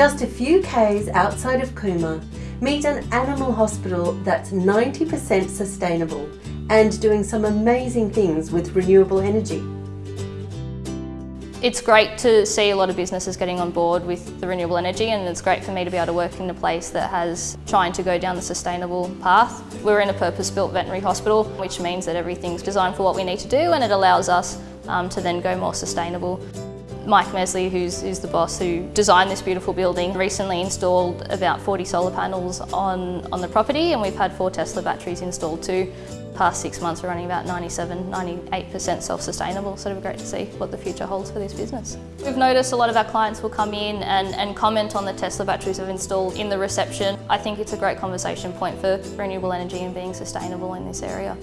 Just a few k's outside of Cooma, meet an animal hospital that's 90% sustainable and doing some amazing things with renewable energy. It's great to see a lot of businesses getting on board with the renewable energy and it's great for me to be able to work in a place that has trying to go down the sustainable path. We're in a purpose-built veterinary hospital which means that everything's designed for what we need to do and it allows us um, to then go more sustainable. Mike Mesley, who's, who's the boss who designed this beautiful building, recently installed about 40 solar panels on, on the property and we've had four Tesla batteries installed too. Past six months we're running about 97, 98% self-sustainable, so it'll be great to see what the future holds for this business. We've noticed a lot of our clients will come in and, and comment on the Tesla batteries we've installed in the reception. I think it's a great conversation point for renewable energy and being sustainable in this area.